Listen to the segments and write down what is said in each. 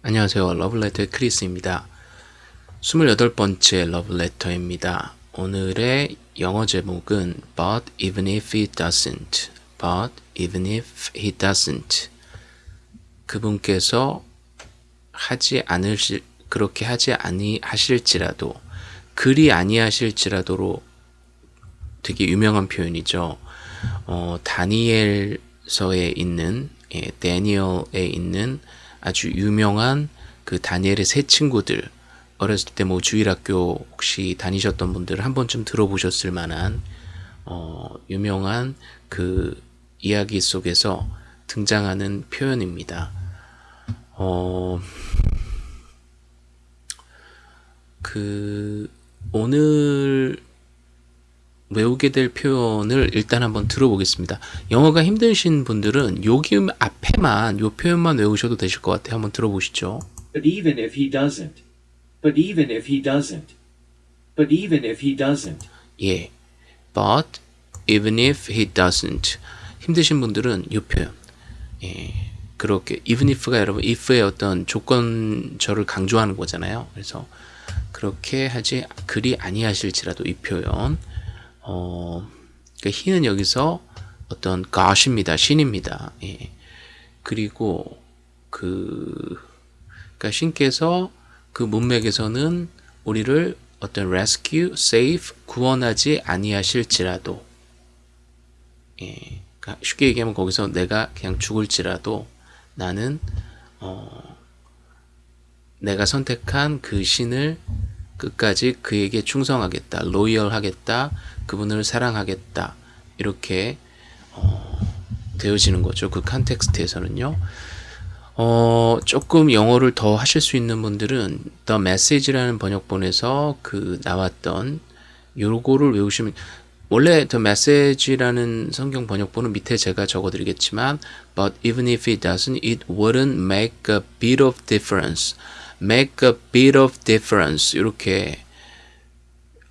안녕하세요. 러블레터의 크리스입니다. 28번째 러블레터입니다. 오늘의 영어 제목은 But even if he doesn't But even if he doesn't 그분께서 하지 않으실 그렇게 하지 아니 하실지라도 그리 아니하실지라도로 되게 유명한 표현이죠. 어, 다니엘서에 있는 예, 다니엘에 있는 아주 유명한 그 다니엘의 세 친구들 어렸을 때 뭐 주일학교 혹시 다니셨던 분들 한 번쯤 들어보셨을 만한 어, 유명한 그 이야기 속에서 등장하는 표현입니다. 어, 그 오늘 외우게 될 표현을 일단 한번 들어보겠습니다. 영어가 힘드신 분들은 여기 앞에만 요 표현만 외우셔도 되실 것 같아요. 한번 들어보시죠. But even if he doesn't. But even if he doesn't. But even if he doesn't. 예. But even if he doesn't. 힘드신 분들은 요 표현. 예. 그렇게 even if가 여러분 if의 어떤 조건절을 강조하는 거잖아요. 그래서 그렇게 하지 그리 아니하실지라도 이 표현 어, 그러니까 he는 여기서 어떤 God입니다. 신입니다. 예. 그리고 그, 그러니까 신께서 그 문맥에서는 우리를 어떤 rescue, save, 구원하지 아니하실지라도, 예. 그러니까 쉽게 얘기하면 거기서 내가 그냥 죽을지라도 나는 어, 내가 선택한 그 신을 끝까지 그에게 충성하겠다, 로이얼하겠다, 그분을 사랑하겠다 이렇게 어, 되어지는 거죠. 그 컨텍스트에서는요. 어, 조금 영어를 더 하실 수 있는 분들은 The Message라는 번역본에서 그 나왔던 요거를 외우시면 원래 The Message라는 성경 번역본은 밑에 제가 적어드리겠지만 But even if it doesn't, it wouldn't make a bit of difference. Make a bit of difference 이렇게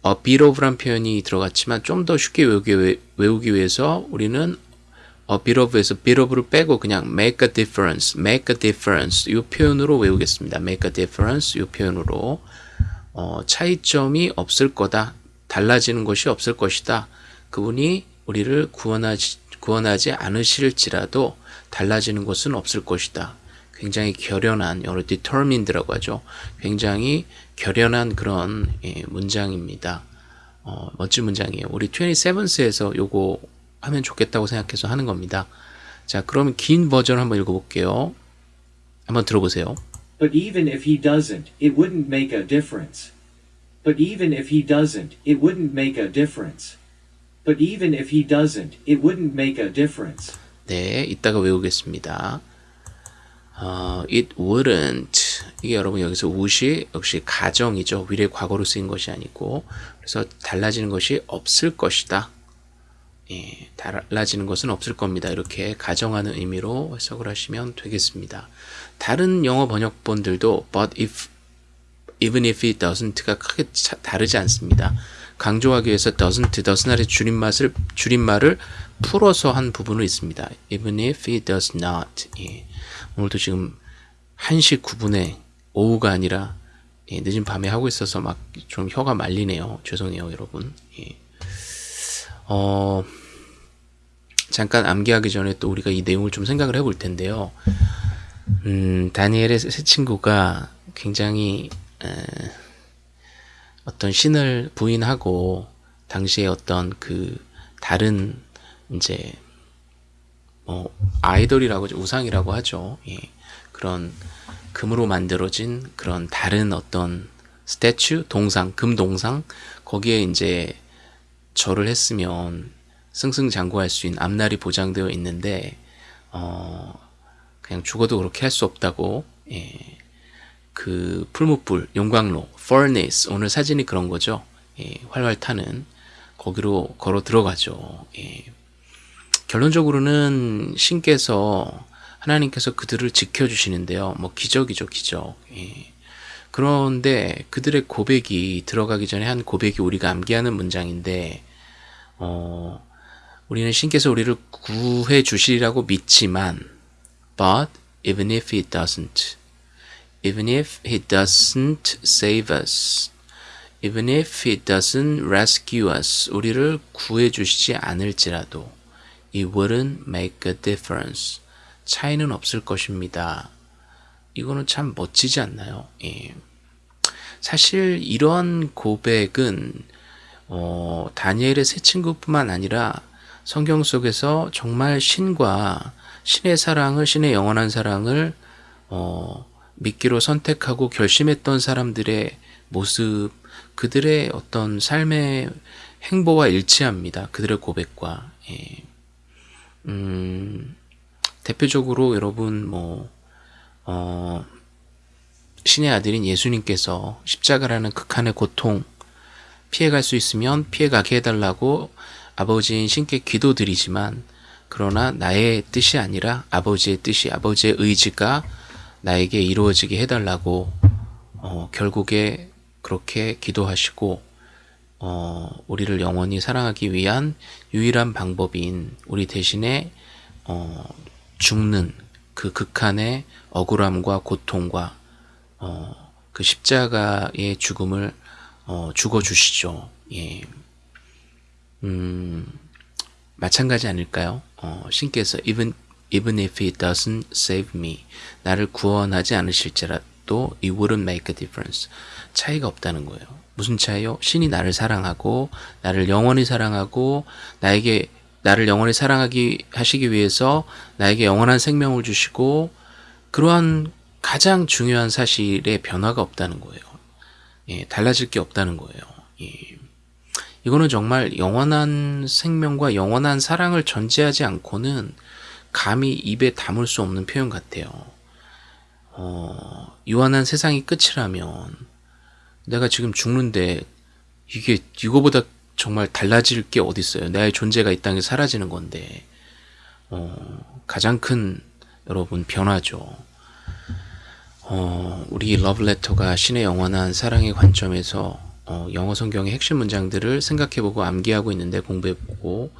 어, bit of란 표현이 들어갔지만 좀 더 쉽게 외우기, 외우기 위해서 우리는 어, bit of에서 bit of를 빼고 그냥 make a difference, make a difference 이 표현으로 외우겠습니다. make a difference 이 표현으로 어, 차이점이 없을 거다. 달라지는 것이 없을 것이다. 그분이 우리를 구원하지, 구원하지 않으실지라도 달라지는 것은 없을 것이다. 굉장히 결연한 영어로 determined라고 하죠. 굉장히 결연한 그런 예, 문장입니다. 어, 멋진 문장이에요. 우리 27스에서 요거 하면 좋겠다고 생각해서 하는 겁니다. 자, 그럼 긴 버전 한번 읽어볼게요. 한번 들어보세요. But even if he doesn't, it wouldn't make a difference. But even if he doesn't, it wouldn't make a difference. But even if he doesn't, it wouldn't make a difference. 네, 이따가 외우겠습니다. 어, it wouldn't 이게 여러분 여기서 would이 역시 가정이죠. 위례 과거로 쓰인 것이 아니고 그래서 달라지는 것이 없을 것이다. 예, 달라지는 것은 없을 겁니다. 이렇게 가정하는 의미로 해석을 하시면 되겠습니다. 다른 영어 번역본들도 but if even if it doesn't가 크게 차, 다르지 않습니다. 강조하기 위해서 doesn't, does not의 줄임말을, 줄임말을 풀어서 한 부분은 있습니다. even if it does not. 예. 오늘도 지금 1시 9분에 오후가 아니라 예, 늦은 밤에 하고 있어서 막 좀 혀가 말리네요. 죄송해요, 여러분. 예. 어, 잠깐 암기하기 전에 또 우리가 이 내용을 좀 생각을 해볼 텐데요. 음, 다니엘의 새 친구가 굉장히 에, 어떤 신을 부인하고 당시에 어떤 그 다른 이제 뭐 아이돌이라고 우상이라고 하죠. 예. 그런 금으로 만들어진 그런 다른 어떤 스태츄, 동상, 금 동상 거기에 이제 절을 했으면 승승장구할 수 있는 앞날이 보장되어 있는데 어 그냥 죽어도 그렇게 할 수 없다고 예. 그 풀무불, 용광로, furnace 오늘 사진이 그런 거죠. 예. 활활 타는 거기로 걸어 들어가죠. 예. 결론적으로는 신께서 하나님께서 그들을 지켜주시는데요. 뭐 기적이죠, 기적. 예. 그런데 그들의 고백이 들어가기 전에 한 고백이 우리가 암기하는 문장인데 어, 우리는 신께서 우리를 구해 주시리라고 믿지만 but even if it doesn't even if he doesn't save us. even if he doesn't rescue us. 우리를 구해 주시지 않을지라도 it wouldn't make a difference. 차이는 없을 것입니다. 이거는 참 멋지지 않나요? 예. 사실 이런 고백은 어, 다니엘의 세 친구뿐만 아니라 성경 속에서 정말 신과 신의 사랑을 신의 영원한 사랑을 어, 믿기로 선택하고 결심했던 사람들의 모습, 그들의 어떤 삶의 행보와 일치합니다. 그들의 고백과. 예. 음, 대표적으로 여러분 뭐 어, 신의 아들인 예수님께서 십자가라는 극한의 고통 피해갈 수 있으면 피해가게 해달라고 아버지인 신께 기도드리지만 그러나 나의 뜻이 아니라 아버지의 뜻이 아버지의 의지가 나에게 이루어지게 해달라고 어, 결국에 그렇게 기도하시고 어, 우리를 영원히 사랑하기 위한 유일한 방법인 우리 대신에 어, 죽는 그 극한의 억울함과 고통과 어, 그 십자가의 죽음을 어, 죽어 주시죠. 예. 음, 마찬가지 아닐까요? 어, 신께서 even even if he doesn't save me 나를 구원하지 않으실지라 도 it wouldn't make a difference 차이가 없다는 거예요. 무슨 차이요? 신이 나를 사랑하고 나를 영원히 사랑하고 나에게 나를 영원히 사랑하기 하시기 위해서 나에게 영원한 생명을 주시고 그러한 가장 중요한 사실에 변화가 없다는 거예요. 예, 달라질 게 없다는 거예요. 예. 이거는 정말 영원한 생명과 영원한 사랑을 전제하지 않고는 감히 입에 담을 수 없는 표현 같아요. 어, 유한한 세상이 끝이라면 내가 지금 죽는데 이게 이거보다 정말 달라질 게 어디 있어요? 나의 존재가 이 땅에 사라지는 건데 어, 가장 큰 여러분 변화죠. 어, 우리 러브레터가 신의 영원한 사랑의 관점에서 어, 영어 성경의 핵심 문장들을 생각해보고 암기하고 있는데 공부해보고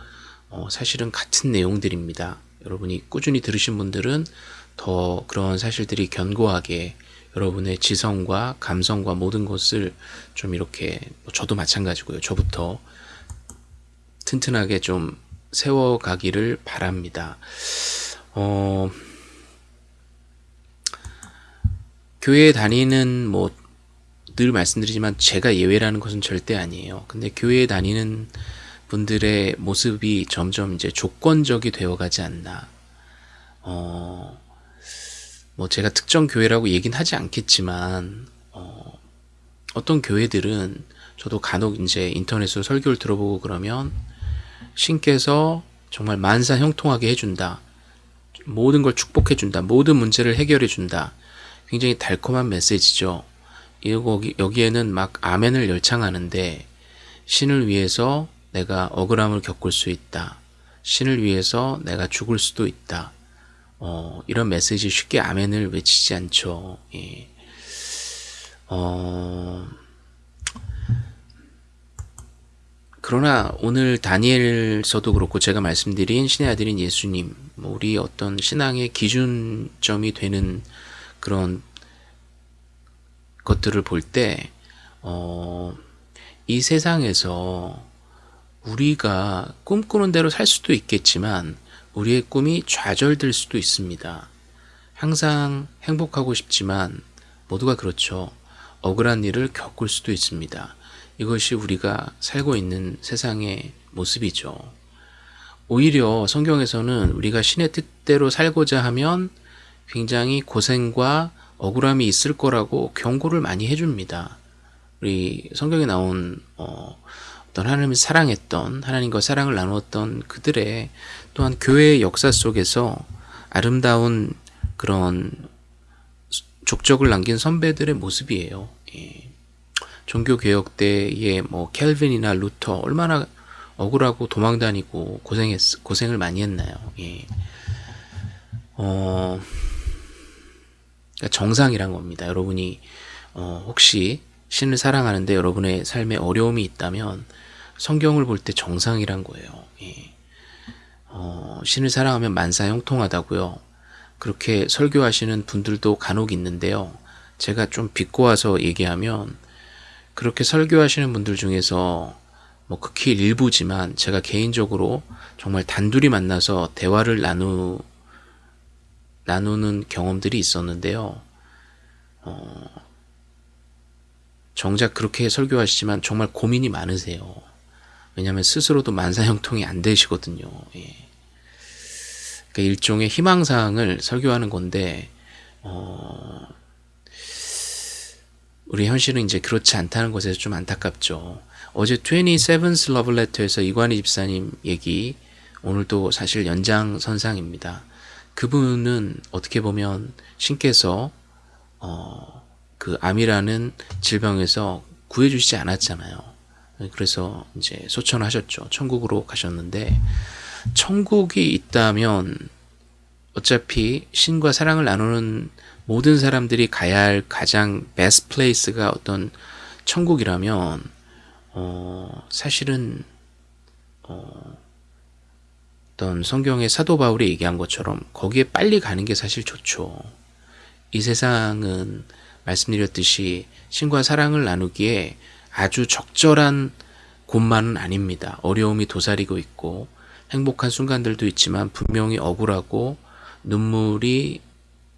어, 사실은 같은 내용들입니다. 여러분이 꾸준히 들으신 분들은 더 그런 사실들이 견고하게 여러분의 지성과 감성과 모든 것을 좀 이렇게 뭐 저도 마찬가지고요. 저부터 튼튼하게 좀 세워가기를 바랍니다. 어, 교회에 다니는 뭐 늘 말씀드리지만 제가 예외라는 것은 절대 아니에요. 근데 교회에 다니는 분들의 모습이 점점 이제 조건적이 되어가지 않나. 어, 뭐 제가 특정 교회라고 얘긴 하지 않겠지만 어, 어떤 교회들은 저도 간혹 이제 인터넷으로 설교를 들어보고 그러면 신께서 정말 만사 형통하게 해준다. 모든 걸 축복해준다. 모든 문제를 해결해준다. 굉장히 달콤한 메시지죠. 여기, 여기에는 막 아멘을 열창하는데 신을 위해서 내가 억울함을 겪을 수 있다. 신을 위해서 내가 죽을 수도 있다. 어, 이런 메시지 쉽게 아멘을 외치지 않죠. 예. 어, 그러나 오늘 다니엘서도 그렇고 제가 말씀드린 신의 아들인 예수님, 뭐 우리 어떤 신앙의 기준점이 되는 그런 것들을 볼 때, 어, 이 세상에서 우리가 꿈꾸는 대로 살 수도 있겠지만, 우리의 꿈이 좌절될 수도 있습니다. 항상 행복하고 싶지만, 모두가 그렇죠. 억울한 일을 겪을 수도 있습니다. 이것이 우리가 살고 있는 세상의 모습이죠. 오히려 성경에서는 우리가 신의 뜻대로 살고자 하면 굉장히 고생과 억울함이 있을 거라고 경고를 많이 해줍니다. 우리 성경에 나온 어, 떤 하나님을 사랑했던 하나님과 사랑을 나누었던 그들의 또한 교회의 역사 속에서 아름다운 그런 족적을 남긴 선배들의 모습이에요. 예. 종교 개혁 때의 뭐 켈빈이나 루터 얼마나 억울하고 도망다니고 고생했 고생을 많이 했나요? 예. 어, 그러니까 정상이란 겁니다. 여러분이 어, 혹시 신을 사랑하는데 여러분의 삶에 어려움이 있다면 성경을 볼 때 정상이란 거예요. 예. 어, 신을 사랑하면 만사 형통하다고요. 그렇게 설교하시는 분들도 간혹 있는데요. 제가 좀 비꼬아서 얘기하면 그렇게 설교하시는 분들 중에서 뭐 극히 일부지만 제가 개인적으로 정말 단둘이 만나서 대화를 나누 나누는 경험들이 있었는데요. 어, 정작 그렇게 설교하시지만 정말 고민이 많으세요. 왜냐하면 스스로도 만사형통이 안 되시거든요. 예. 그러니까 일종의 희망사항을 설교하는 건데 어, 우리 현실은 이제 그렇지 않다는 것에서 좀 안타깝죠. 어제 27th Love Letter에서 이관희 집사님 얘기 오늘도 사실 연장선상입니다. 그분은 어떻게 보면 신께서 어, 그 암이라는 질병에서 구해주시지 않았잖아요. 그래서 이제 소천하셨죠. 천국으로 가셨는데 천국이 있다면 어차피 신과 사랑을 나누는 모든 사람들이 가야 할 가장 best place가 어떤 천국이라면 어, 사실은 어, 어떤 성경의 사도 바울이 얘기한 것처럼 거기에 빨리 가는 게 사실 좋죠. 이 세상은 말씀드렸듯이 신과 사랑을 나누기에 아주 적절한 곳만은 아닙니다. 어려움이 도사리고 있고 행복한 순간들도 있지만 분명히 억울하고 눈물이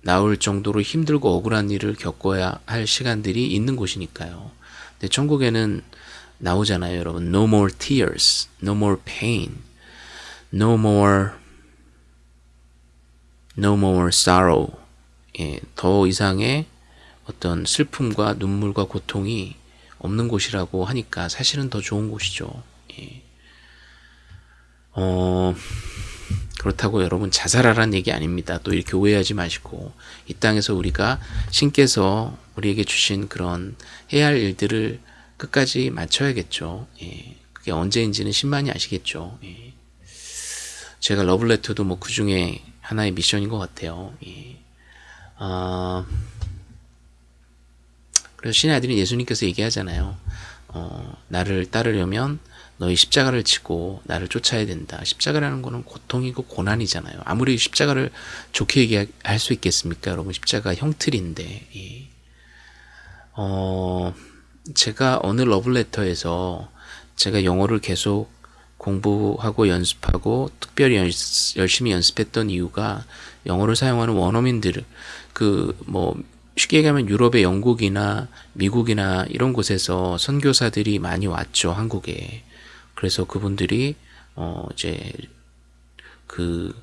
나올 정도로 힘들고 억울한 일을 겪어야 할 시간들이 있는 곳이니까요. 근데 천국에는 나오잖아요, 여러분. No more tears, no more pain, no more, no more sorrow. 예, 더 이상의 어떤 슬픔과 눈물과 고통이 없는 곳이라고 하니까 사실은 더 좋은 곳이죠. 예. 어, 그렇다고 여러분 자살하라는 얘기 아닙니다. 또 이렇게 오해하지 마시고 이 땅에서 우리가 신께서 우리에게 주신 그런 해야 할 일들을 끝까지 마쳐야겠죠. 예. 그게 언제인지는 신만이 아시겠죠. 예. 제가 러블레터도 뭐 그 중에 하나의 미션인 것 같아요. 예. 아, 그래서 신의 아들인 예수님께서 얘기하잖아요. 어, 나를 따르려면 너희 십자가를 지고 나를 쫓아야 된다. 십자가라는 거는 고통이고 고난이잖아요. 아무리 십자가를 좋게 얘기할 수 있겠습니까? 여러분 십자가 형틀인데 예. 어, 제가 어느 러블레터에서 제가 영어를 계속 공부하고 연습하고 특별히 열심히 연습했던 이유가 영어를 사용하는 원어민들 그 뭐 쉽게 얘기하면 유럽의 영국이나 미국이나 이런 곳에서 선교사들이 많이 왔죠 한국에 그래서 그분들이 어 이제 그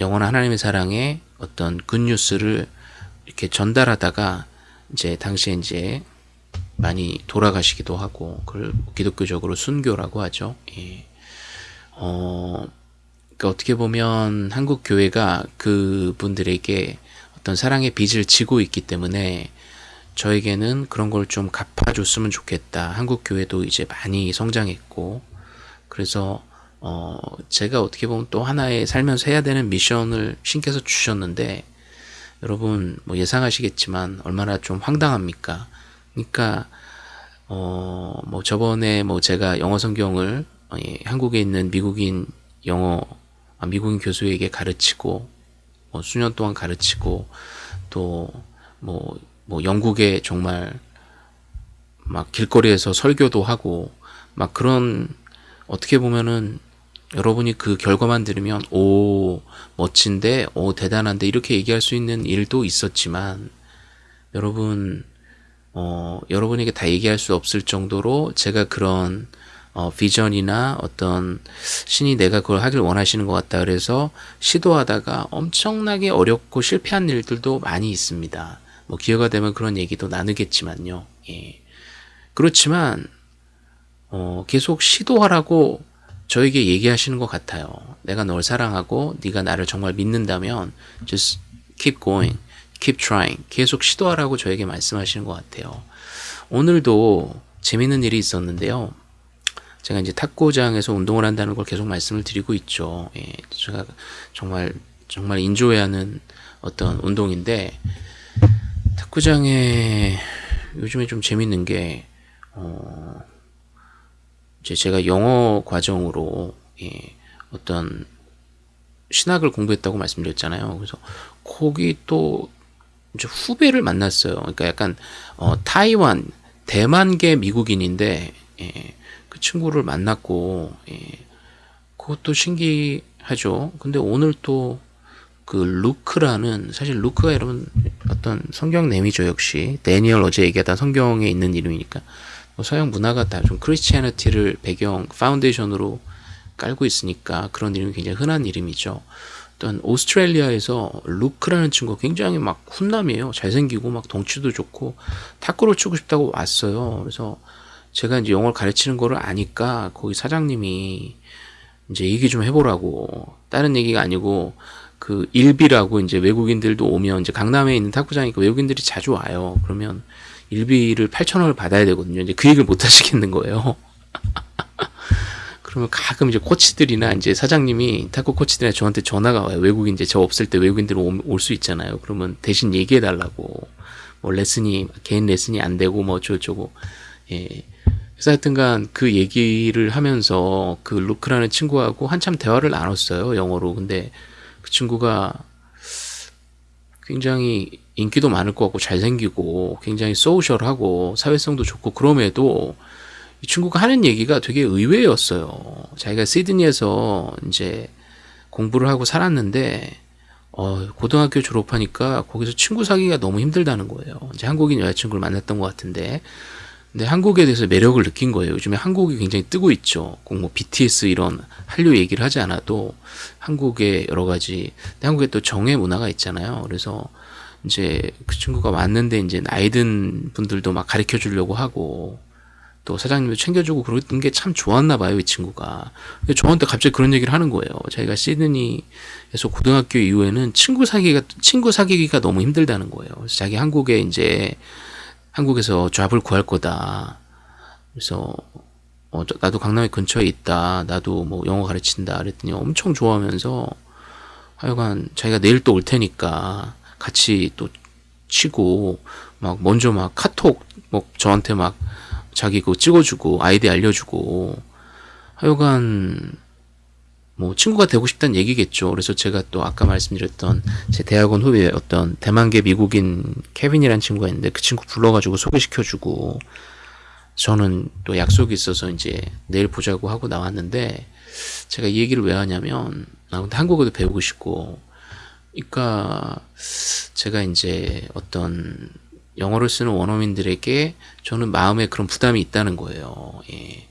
영원한 하나님의 사랑의 어떤 굿뉴스를 이렇게 전달하다가 이제 당시에 이제 많이 돌아가시기도 하고 그걸 기독교적으로 순교라고 하죠. 예. 어, 그러니까 어떻게 보면 한국 교회가 그 분들에게 어떤 사랑의 빚을 지고 있기 때문에 저에게는 그런 걸 좀 갚아줬으면 좋겠다. 한국 교회도 이제 많이 성장했고 그래서 어 제가 어떻게 보면 또 하나의 살면서 해야 되는 미션을 신께서 주셨는데 여러분 뭐 예상하시겠지만 얼마나 좀 황당합니까? 그러니까 어 뭐 저번에 뭐 제가 영어 성경을 어, 예, 한국에 있는 미국인 영어 아, 미국인 교수에게 가르치고 뭐 수년 동안 가르치고 또뭐뭐 영국에 정말 막 길거리에서 설교도 하고 막 그런 어떻게 보면은 여러분이 그 결과만 들으면 오 멋진데 오 대단한데 이렇게 얘기할 수 있는 일도 있었지만 여러분 어 여러분에게 다 얘기할 수 없을 정도로 제가 그런 어, 비전이나 어떤 신이 내가 그걸 하길 원하시는 것 같다 그래서 시도하다가 엄청나게 어렵고 실패한 일들도 많이 있습니다. 뭐 기회가 되면 그런 얘기도 나누겠지만요. 예. 그렇지만 어, 계속 시도하라고 저에게 얘기하시는 것 같아요. 내가 널 사랑하고 네가 나를 정말 믿는다면 just keep going, keep trying. 계속 시도하라고 저에게 말씀하시는 것 같아요. 오늘도 재밌는 일이 있었는데요. 제가 이제 탁구장에서 운동을 한다는 걸 계속 말씀을 드리고 있죠. 예, 제가 정말 정말 인조해야 하는 어떤 운동인데 탁구장에 요즘에 좀 재밌는 게 어, 이제 제가 영어 과정으로 예, 어떤 신학을 공부했다고 말씀드렸잖아요. 그래서 거기 또 이제 후배를 만났어요. 그러니까 약간 어, 타이완 대만계 미국인인데 예, 그 친구를 만났고 예, 그것도 신기하죠. 근데 오늘 또 그 루크라는 사실 루크가 여러분 어떤 성경 name이죠 역시 데니얼 어제 얘기하던 성경에 있는 이름이니까 뭐 서양 문화가 다 좀 Christianity를 배경 foundation으로 깔고 있으니까 그런 이름이 굉장히 흔한 이름이죠. 어떤 오스트레일리아에서 루크라는 친구가 굉장히 막 훈남이에요. 잘생기고 막 덩치도 좋고 탁구를 치고 싶다고 왔어요. 그래서 제가 이제 영어를 가르치는 거를 아니까 거기 사장님이 이제 얘기 좀 해보라고 다른 얘기가 아니고 그 일비라고 이제 외국인들도 오면 이제 강남에 있는 탁구장이니까 외국인들이 자주 와요. 그러면 일비를 8천 원을 받아야 되거든요. 이제 그 얘기를 못 하시겠는 거예요. 그러면 가끔 이제 코치들이나 이제 사장님이 탁구 코치들이나 저한테 전화가 와요. 외국인 이제 저 없을 때 외국인들 올 수 있잖아요. 그러면 대신 얘기해 달라고. 뭐 레슨이 개인 레슨이 안 되고 뭐 어쩌고 저쩌고. 예. 그래서 하여튼간 그 얘기를 하면서 그 루크라는 친구하고 한참 대화를 나눴어요. 영어로. 근데 그 친구가 굉장히 인기도 많을 것 같고 잘생기고 굉장히 소셜하고 사회성도 좋고 그럼에도 이 친구가 하는 얘기가 되게 의외였어요. 자기가 시드니에서 이제 공부를 하고 살았는데 어, 고등학교 졸업하니까 거기서 친구 사귀기가 너무 힘들다는 거예요. 이제 한국인 여자친구를 만났던 것 같은데 근데 한국에 대해서 매력을 느낀 거예요. 요즘에 한국이 굉장히 뜨고 있죠. 꼭 뭐 BTS 이런 한류 얘기를 하지 않아도 한국의 여러 가지 한국에 또 정의 문화가 있잖아요. 그래서 이제 그 친구가 왔는데 이제 나이 든 분들도 막 가르쳐 주려고 하고 또 사장님도 챙겨주고 그런 게 참 좋았나 봐요, 이 친구가. 근데 저한테 갑자기 그런 얘기를 하는 거예요. 자기가 시드니에서 고등학교 이후에는 친구 사귀기가, 친구 사귀기가 너무 힘들다는 거예요. 그래서 자기 한국에 이제 한국에서 잡을 구할 거다. 그래서 어, 나도 강남에 근처에 있다. 나도 뭐 영어 가르친다. 그랬더니 엄청 좋아하면서 하여간 자기가 내일 또 올 테니까 같이 또 치고 막 먼저 막 카톡 뭐 저한테 막 자기 그거 찍어주고 아이디 알려주고 하여간 뭐 친구가 되고 싶다는 얘기겠죠. 그래서 제가 또 아까 말씀드렸던 제 대학원 후배 어떤 대만계 미국인 케빈이라는 친구가 있는데 그 친구 불러가지고 소개시켜주고 저는 또 약속이 있어서 이제 내일 보자고 하고 나왔는데 제가 이 얘기를 왜 하냐면 나 근데 한국어도 배우고 싶고 그러니까 제가 이제 어떤 영어를 쓰는 원어민들에게 저는 마음에 그런 부담이 있다는 거예요. 예.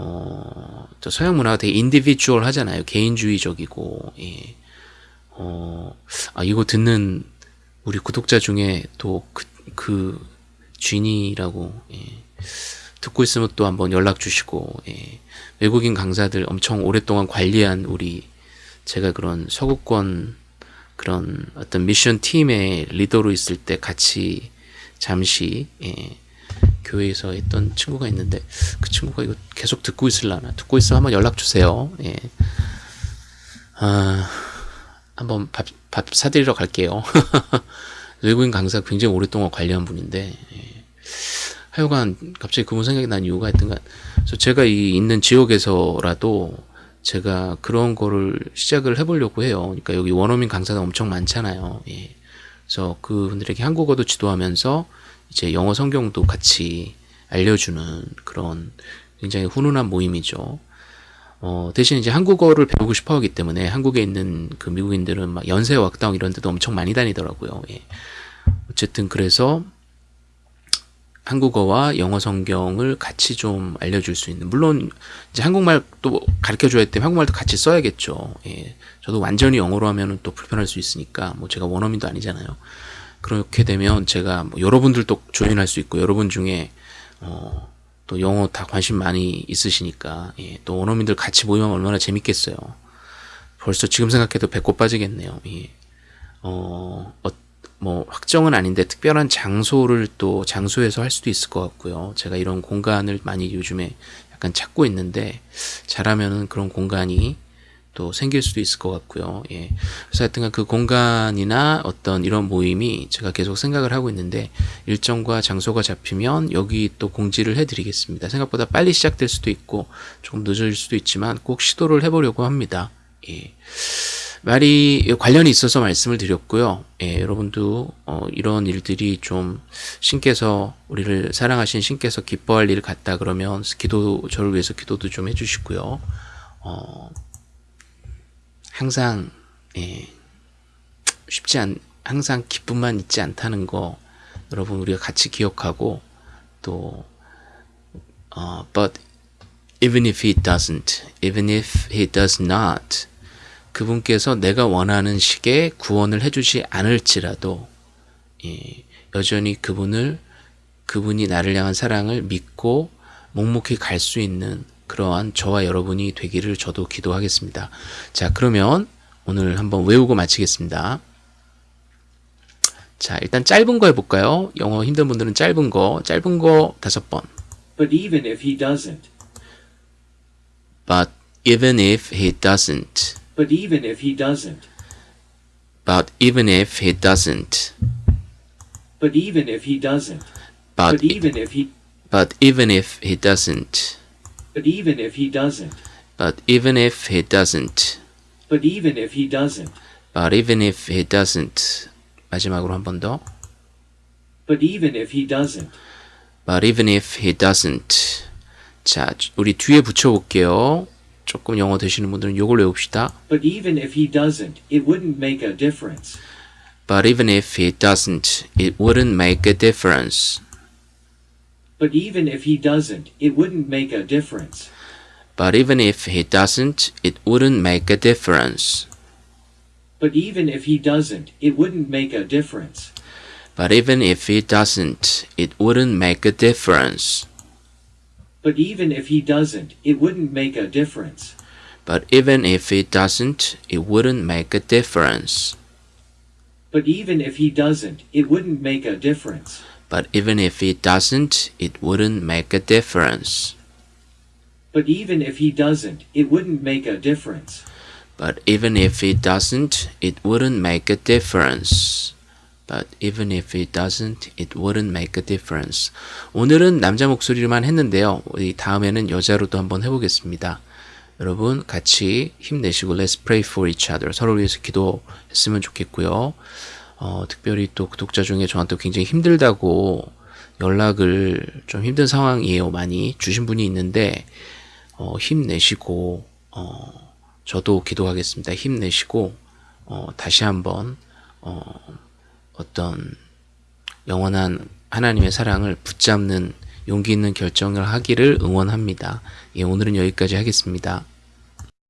어, 저 서양 문화가 되게 individual 하잖아요. 개인주의적이고, 예. 어, 아, 이거 듣는 우리 구독자 중에 또 그, 그, 쥐니라고, 예. 듣고 있으면 또 한번 연락 주시고, 예. 외국인 강사들 엄청 오랫동안 관리한 우리, 제가 그런 서구권 그런 어떤 미션 팀의 리더로 있을 때 같이 잠시, 예. 교회에서 했던 친구가 있는데 그 친구가 이거 계속 듣고 있을라나 듣고 있어 한번 연락 주세요. 예. 아, 한번 밥, 밥 사드리러 갈게요. 외국인 강사 굉장히 오랫동안 관리한 분인데 예. 하여간 갑자기 그분 생각이 난 이유가 있던가 그래서 제가 이 있는 지역에서라도 제가 그런 거를 시작을 해보려고 해요. 그러니까 여기 원어민 강사가 엄청 많잖아요. 예. 그래서 그분들에게 한국어도 지도하면서 이제 영어 성경도 같이 알려주는 그런 굉장히 훈훈한 모임이죠. 어, 대신 이제 한국어를 배우고 싶어 하기 때문에 한국에 있는 그 미국인들은 막 연세왁당 이런 데도 엄청 많이 다니더라고요. 예. 어쨌든 그래서 한국어와 영어 성경을 같이 좀 알려줄 수 있는 물론 이제 한국말도 가르쳐 줘야 때문에 한국말도 같이 써야겠죠. 예. 저도 완전히 영어로 하면은 또 불편할 수 있으니까 뭐 제가 원어민도 아니잖아요. 그렇게 되면 제가 뭐 여러분들도 조인할 수 있고 여러분 중에 어, 또 영어 다 관심 많이 있으시니까 예, 또 원어민들 같이 모이면 얼마나 재밌겠어요. 벌써 지금 생각해도 배꼽 빠지겠네요. 예. 어, 어, 뭐 확정은 아닌데 특별한 장소를 또 장소에서 할 수도 있을 것 같고요. 제가 이런 공간을 많이 요즘에 약간 찾고 있는데 잘하면은 그런 공간이 또 생길 수도 있을 것 같고요. 예. 그래서 하여튼간 그 공간이나 어떤 이런 모임이 제가 계속 생각을 하고 있는데 일정과 장소가 잡히면 여기 또 공지를 해드리겠습니다. 생각보다 빨리 시작될 수도 있고 조금 늦어질 수도 있지만 꼭 시도를 해보려고 합니다. 예. 말이 관련이 있어서 말씀을 드렸고요. 예, 여러분도 어, 이런 일들이 좀 신께서 우리를 사랑하신 신께서 기뻐할 일을 갖다 그러면 기도 저를 위해서 기도도 좀 해주시고요. 어, 항상 예, 쉽지 않 항상 기쁨만 있지 않다는 거 여러분 우리가 같이 기억하고 또 어, but even if he doesn't, even if he does not, 그분께서 내가 원하는 식의 구원을 해주지 않을지라도 예, 여전히 그분을 그분이 나를 향한 사랑을 믿고 묵묵히 갈 수 있는 그러한 저와 여러분이 되기를 저도 기도하겠습니다. 자, 그러면 오늘 한번 외우고 마치겠습니다. 자, 일단 짧은 거 해볼까요? 영어 힘든 분들은 짧은 거, 짧은 거 다섯 번. But even if he doesn't, But even if he doesn't, but even if he doesn't, but even if he doesn't, but even if he doesn't, but even if he, but even if he doesn't, but even if he doesn't, but even if he doesn't, but even if he doesn't, but even if he doesn't. 마지막으로 한 번 더. but even if he doesn't, But even if he doesn't. 자, 우리 뒤에 붙여볼게요. 조금 영어 되시는 분들은 요걸 외웁시다. but even if he doesn't, it wouldn't make a difference. But even if he doesn't, it wouldn't make a difference. But even if he doesn't, it wouldn't make a difference. But even if he doesn't, it wouldn't make a difference. But even if he doesn't, it wouldn't make a difference. But even if he doesn't, it wouldn't make a difference. But even if he doesn't, it wouldn't make a difference. But even if he doesn't, it wouldn't make a difference. But even if he doesn't, it wouldn't make a difference. But even if he doesn't, it wouldn't make a difference. But even if he doesn't, it wouldn't make a difference. But even if he doesn't, it wouldn't make a difference. But even if he doesn't, it wouldn't make a difference. 오늘은 남자 목소리로만 했는데요. 우리 다음에는 여자로도 한번 해보겠습니다. 여러분 같이 힘내시고 Let's pray for each other. 서로를 위해서 기도했으면 좋겠고요. 어, 특별히 또 구독자 중에 저한테 굉장히 힘들다고 연락을 좀 힘든 상황이에요. 많이 주신 분이 있는데 어, 힘내시고 어, 저도 기도하겠습니다. 힘내시고 어, 다시 한번 어, 어떤 영원한 하나님의 사랑을 붙잡는 용기 있는 결정을 하기를 응원합니다. 예, 오늘은 여기까지 하겠습니다.